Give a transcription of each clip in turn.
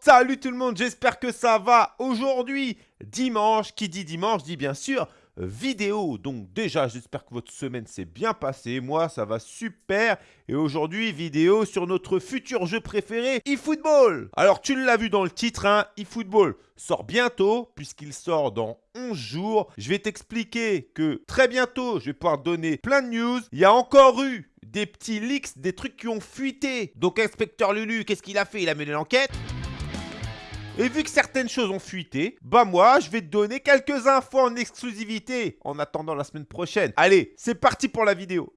Salut tout le monde, j'espère que ça va. Aujourd'hui, dimanche, qui dit dimanche dit bien sûr vidéo. Donc déjà, j'espère que votre semaine s'est bien passée. Moi, ça va super. Et aujourd'hui, vidéo sur notre futur jeu préféré, eFootball. Alors, tu l'as vu dans le titre, hein, eFootball sort bientôt, puisqu'il sort dans 11 jours. Je vais t'expliquer que très bientôt, je vais pouvoir donner plein de news. Il y a encore eu des petits leaks, des trucs qui ont fuité. Donc, inspecteur Lulu, qu'est-ce qu'il a fait? Il a mené l'enquête et vu que certaines choses ont fuité, bah moi, je vais te donner quelques infos en exclusivité en attendant la semaine prochaine. Allez, c'est parti pour la vidéo.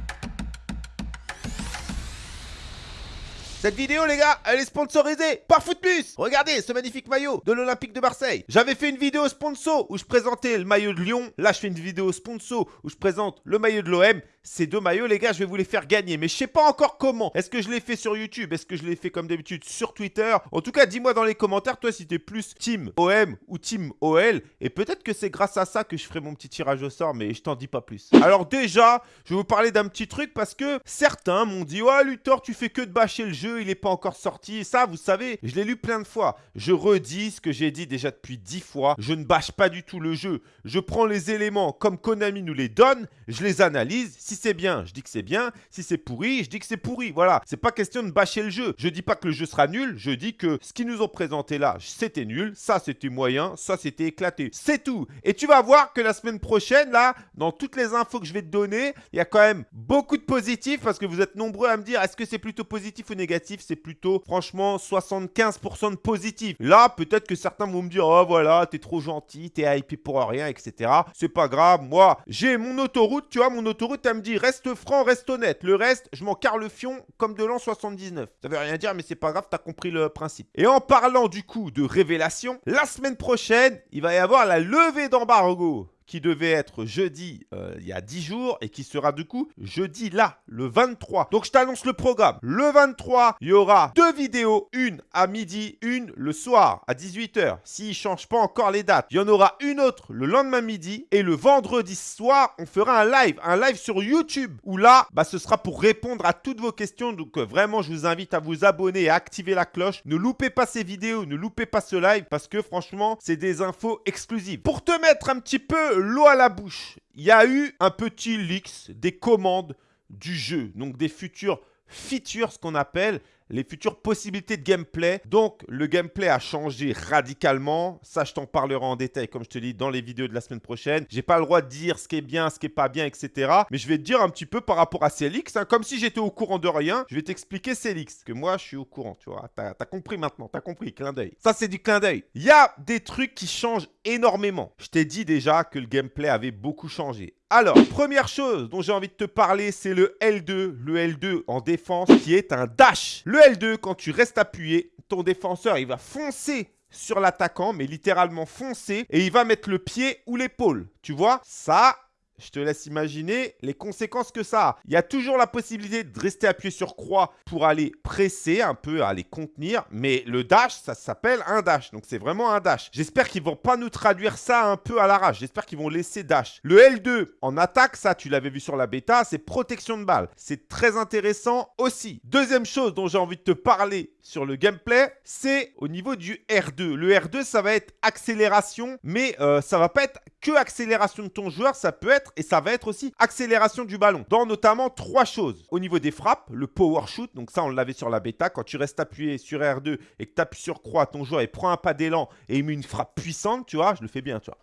Cette vidéo, les gars, elle est sponsorisée par Footplus. Regardez ce magnifique maillot de l'Olympique de Marseille. J'avais fait une vidéo sponsor où je présentais le maillot de Lyon. Là, je fais une vidéo sponsor où je présente le maillot de l'OM. Ces deux maillots, les gars, je vais vous les faire gagner. Mais je sais pas encore comment. Est-ce que je l'ai fait sur YouTube? Est-ce que je l'ai fait comme d'habitude sur Twitter? En tout cas, dis-moi dans les commentaires, toi, si t'es plus Team OM ou Team OL. Et peut-être que c'est grâce à ça que je ferai mon petit tirage au sort, mais je t'en dis pas plus. Alors déjà, je vais vous parler d'un petit truc parce que certains m'ont dit « Ouais, Luthor, tu fais que de bâcher le jeu il n'est pas encore sorti. Ça, vous savez, je l'ai lu plein de fois. Je redis ce que j'ai dit déjà depuis dix fois. Je ne bâche pas du tout le jeu. Je prends les éléments comme Konami nous les donne, je les analyse. Si c'est bien, je dis que c'est bien. Si c'est pourri, je dis que c'est pourri. Voilà, c'est pas question de bâcher le jeu. Je dis pas que le jeu sera nul, je dis que ce qu'ils nous ont présenté là, c'était nul. Ça, c'était moyen. Ça, c'était éclaté. C'est tout. Et tu vas voir que la semaine prochaine, là, dans toutes les infos que je vais te donner, il y a quand même beaucoup de positifs parce que vous êtes nombreux à me dire est-ce que c'est plutôt positif ou négatif? C'est plutôt franchement 75% de positif. Là, peut-être que certains vont me dire, oh voilà, t'es trop gentil, t'es hypé pour rien, etc. C'est pas grave, moi, j'ai mon autoroute, tu vois, mon autoroute, elle me dit, reste franc, reste honnête. Le reste, je m'en carre le fion comme de l'an 79. Ça veut rien dire, mais c'est pas grave, t'as compris le principe. Et en parlant du coup de révélation, la semaine prochaine, il va y avoir la levée d'embargo qui devait être jeudi euh, il y a 10 jours et qui sera du coup jeudi là, le 23. Donc je t'annonce le programme. Le 23, il y aura deux vidéos, une à midi, une le soir à 18h. S'il ne change pas encore les dates, il y en aura une autre le lendemain midi et le vendredi soir, on fera un live, un live sur YouTube où là, bah, ce sera pour répondre à toutes vos questions. Donc euh, vraiment, je vous invite à vous abonner et à activer la cloche. Ne loupez pas ces vidéos, ne loupez pas ce live parce que franchement, c'est des infos exclusives. Pour te mettre un petit peu l'eau à la bouche. Il y a eu un petit leaks des commandes du jeu, donc des futurs features, ce qu'on appelle les futures possibilités de gameplay. Donc, le gameplay a changé radicalement. Ça, je t'en parlerai en détail, comme je te dis, dans les vidéos de la semaine prochaine. J'ai pas le droit de dire ce qui est bien, ce qui est pas bien, etc. Mais je vais te dire un petit peu par rapport à leaks. Hein. comme si j'étais au courant de rien. Je vais t'expliquer leaks. Que moi, je suis au courant, tu vois. T'as as compris maintenant. T'as compris. Clin d'œil. Ça, c'est du clin d'œil. Il y a des trucs qui changent énormément. Je t'ai dit déjà que le gameplay avait beaucoup changé. Alors, première chose dont j'ai envie de te parler, c'est le L2. Le L2 en défense qui est un dash. Le L2, quand tu restes appuyé, ton défenseur, il va foncer sur l'attaquant, mais littéralement foncer, et il va mettre le pied ou l'épaule. Tu vois? Ça, je te laisse imaginer les conséquences que ça a. Il y a toujours la possibilité de rester appuyé sur croix pour aller presser un peu, aller contenir. Mais le dash, ça s'appelle un dash. Donc c'est vraiment un dash. J'espère qu'ils vont pas nous traduire ça un peu à l'arrache. J'espère qu'ils vont laisser dash. Le L2 en attaque, ça tu l'avais vu sur la bêta, c'est protection de balle. C'est très intéressant aussi. Deuxième chose dont j'ai envie de te parler sur le gameplay, c'est au niveau du R2. Le R2, ça va être accélération, mais euh, ça va pas être que accélération de ton joueur, ça peut être et ça va être aussi accélération du ballon. Dans notamment trois choses. Au niveau des frappes, le power shoot, donc ça on l'avait sur la bêta, quand tu restes appuyé sur R2 et que tu appuies sur croix, ton joueur il prend un pas d'élan et il met une frappe puissante, tu vois, je le fais bien, tu vois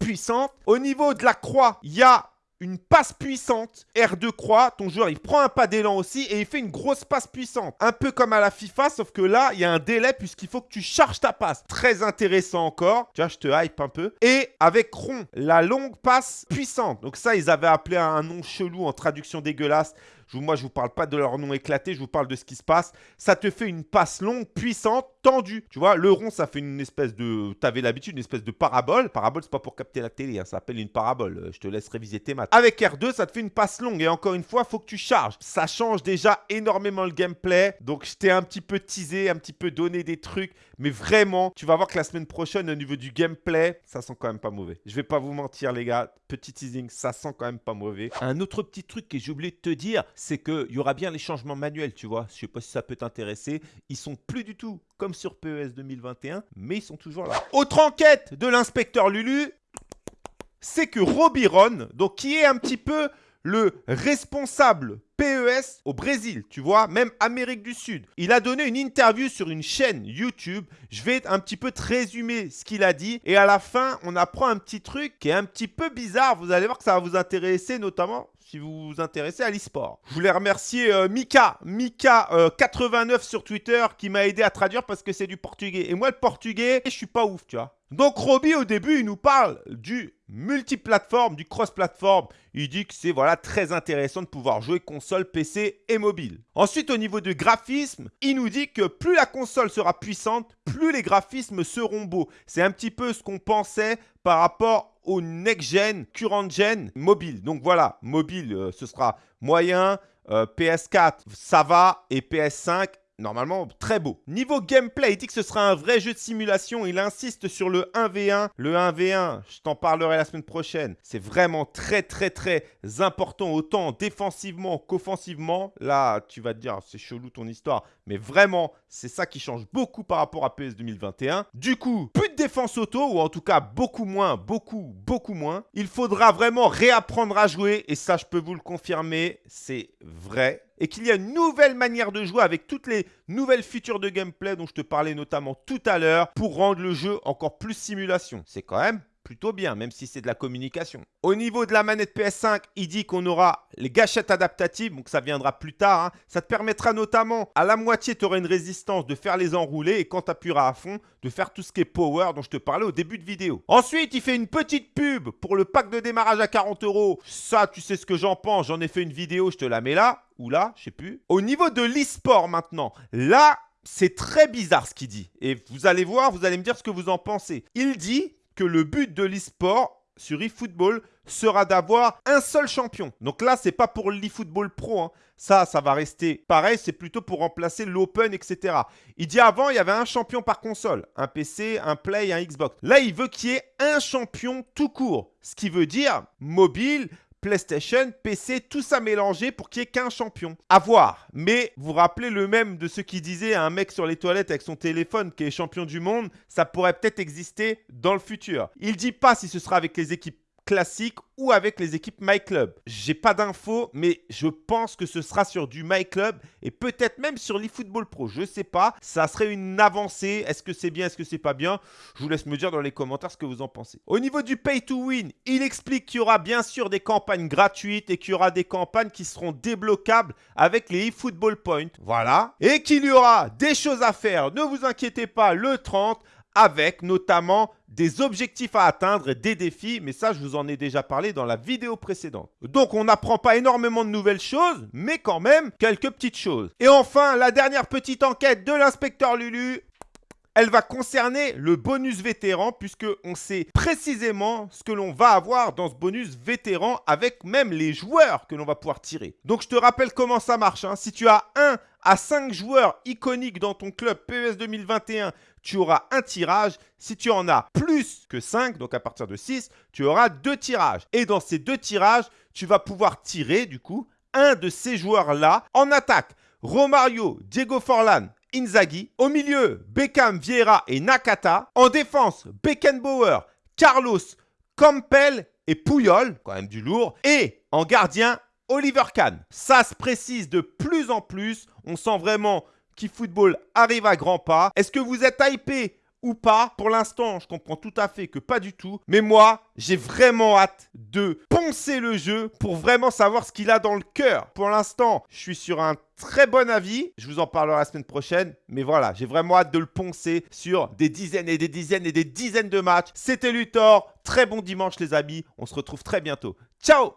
puissante. Au niveau de la croix, il y a une passe puissante, R2 croix, ton joueur il prend un pas d'élan aussi et il fait une grosse passe puissante. Un peu comme à la FIFA, sauf que là, il y a un délai puisqu'il faut que tu charges ta passe. Très intéressant encore. Tu vois, je te hype un peu. Et avec rond, la longue passe puissante. Donc ça, ils avaient appelé un nom chelou en traduction dégueulasse. Moi, je ne vous parle pas de leur nom éclaté, je vous parle de ce qui se passe. Ça te fait une passe longue, puissante, tendue. Tu vois, le rond, ça fait une espèce de... Tu avais l'habitude, une espèce de parabole. Parabole, c'est pas pour capter la télé, hein. ça s'appelle une parabole. Euh, je te laisse réviser tes maths. Avec R2, ça te fait une passe longue. Et encore une fois, faut que tu charges. Ça change déjà énormément le gameplay. Donc, je t'ai un petit peu teasé, un petit peu donné des trucs. Mais vraiment, tu vas voir que la semaine prochaine, au niveau du gameplay, ça sent quand même pas mauvais. Je vais pas vous mentir, les gars. Petit teasing, ça sent quand même pas mauvais. Un autre petit truc que j'ai oublié de te dire, c'est qu'il y aura bien les changements manuels, tu vois. Je sais pas si ça peut t'intéresser. Ils sont plus du tout comme sur PES 2021, mais ils sont toujours là. Autre enquête de l'inspecteur Lulu, c'est que Robiron, donc qui est un petit peu le responsable PES au Brésil, tu vois, même Amérique du Sud. Il a donné une interview sur une chaîne YouTube. Je vais un petit peu te résumer ce qu'il a dit. Et à la fin, on apprend un petit truc qui est un petit peu bizarre. Vous allez voir que ça va vous intéresser, notamment si vous vous intéressez à l'e-sport. Je voulais remercier euh, Mika, Mika89 euh, sur Twitter qui m'a aidé à traduire parce que c'est du portugais. Et moi, le portugais, je suis pas ouf, tu vois. Donc Roby au début il nous parle du multiplateforme, du cross-platform. Il dit que c'est voilà très intéressant de pouvoir jouer console, PC et mobile. Ensuite au niveau du graphisme, il nous dit que plus la console sera puissante, plus les graphismes seront beaux. C'est un petit peu ce qu'on pensait par rapport au next-gen, current-gen mobile. Donc voilà, mobile euh, ce sera moyen, euh, PS4 ça va et PS5 normalement très beau. Niveau gameplay, il dit que ce sera un vrai jeu de simulation. Il insiste sur le 1v1. Le 1v1, je t'en parlerai la semaine prochaine. C'est vraiment très très très important, autant défensivement qu'offensivement. Là, tu vas te dire, c'est chelou ton histoire. Mais vraiment, c'est ça qui change beaucoup par rapport à PS 2021. Du coup, de défense auto, ou en tout cas beaucoup moins, beaucoup, beaucoup moins. Il faudra vraiment réapprendre à jouer. Et ça, je peux vous le confirmer, c'est vrai et qu'il y a une nouvelle manière de jouer avec toutes les nouvelles features de gameplay dont je te parlais notamment tout à l'heure pour rendre le jeu encore plus simulation. C'est quand même plutôt bien, même si c'est de la communication. Au niveau de la manette PS5, il dit qu'on aura les gâchettes adaptatives, donc ça viendra plus tard. Hein. Ça te permettra notamment, à la moitié, tu auras une résistance de faire les enroulés et quand tu appuieras à fond, de faire tout ce qui est power dont je te parlais au début de vidéo. Ensuite, il fait une petite pub pour le pack de démarrage à 40 euros. Ça, tu sais ce que j'en pense. J'en ai fait une vidéo, je te la mets là ou là, je sais plus. Au niveau de l'e-sport maintenant, là, c'est très bizarre ce qu'il dit. Et vous allez voir, vous allez me dire ce que vous en pensez. Il dit que le but de l'e-sport sur eFootball sera d'avoir un seul champion. Donc là, c'est pas pour l'eFootball Pro. Hein. Ça, ça va rester pareil. C'est plutôt pour remplacer l'Open, etc. Il dit avant, il y avait un champion par console. Un PC, un Play, un Xbox. Là, il veut qu'il y ait un champion tout court. Ce qui veut dire mobile, PlayStation, PC, tout ça mélangé pour qu'il n'y ait qu'un champion. À voir. Mais vous rappelez le même de ce qui disait à un mec sur les toilettes avec son téléphone qui est champion du monde, ça pourrait peut-être exister dans le futur. Il dit pas si ce sera avec les équipes classique ou avec les équipes My Club. J'ai pas d'infos, mais je pense que ce sera sur du My Club et peut-être même sur l'eFootball Pro. Je sais pas. Ça serait une avancée. Est-ce que c'est bien, est-ce que c'est pas bien? Je vous laisse me dire dans les commentaires ce que vous en pensez. Au niveau du Pay to Win, il explique qu'il y aura bien sûr des campagnes gratuites et qu'il y aura des campagnes qui seront débloquables avec les eFootball Points. Voilà. Et qu'il y aura des choses à faire. Ne vous inquiétez pas, le 30 avec notamment des objectifs à atteindre des défis, mais ça je vous en ai déjà parlé dans la vidéo précédente. Donc on n'apprend pas énormément de nouvelles choses, mais quand même quelques petites choses. Et enfin, la dernière petite enquête de l'inspecteur Lulu, elle va concerner le bonus vétéran puisque on sait précisément ce que l'on va avoir dans ce bonus vétéran avec même les joueurs que l'on va pouvoir tirer. Donc je te rappelle comment ça marche. Hein. Si tu as un à 5 joueurs iconiques dans ton club PES 2021, tu auras un tirage. Si tu en as plus que 5, donc à partir de 6, tu auras deux tirages. Et dans ces deux tirages, tu vas pouvoir tirer du coup un de ces joueurs-là en attaque. Romario, Diego Forlan, Inzaghi. Au milieu, Beckham, Vieira et Nakata. En défense, Beckenbauer, Carlos, Campbell et Pouyol, quand même du lourd. Et en gardien, Oliver Kahn. Ça se précise de plus en plus. On sent vraiment qu'eFootball arrive à grands pas. Est-ce que vous êtes hypé ou pas? Pour l'instant, je comprends tout à fait que pas du tout. Mais moi, j'ai vraiment hâte de poncer le jeu pour vraiment savoir ce qu'il a dans le cœur. Pour l'instant, je suis sur un très bon avis. Je vous en parlerai la semaine prochaine. Mais voilà, j'ai vraiment hâte de le poncer sur des dizaines et des dizaines et des dizaines de matchs. C'était Luthor. Très bon dimanche les amis. On se retrouve très bientôt. Ciao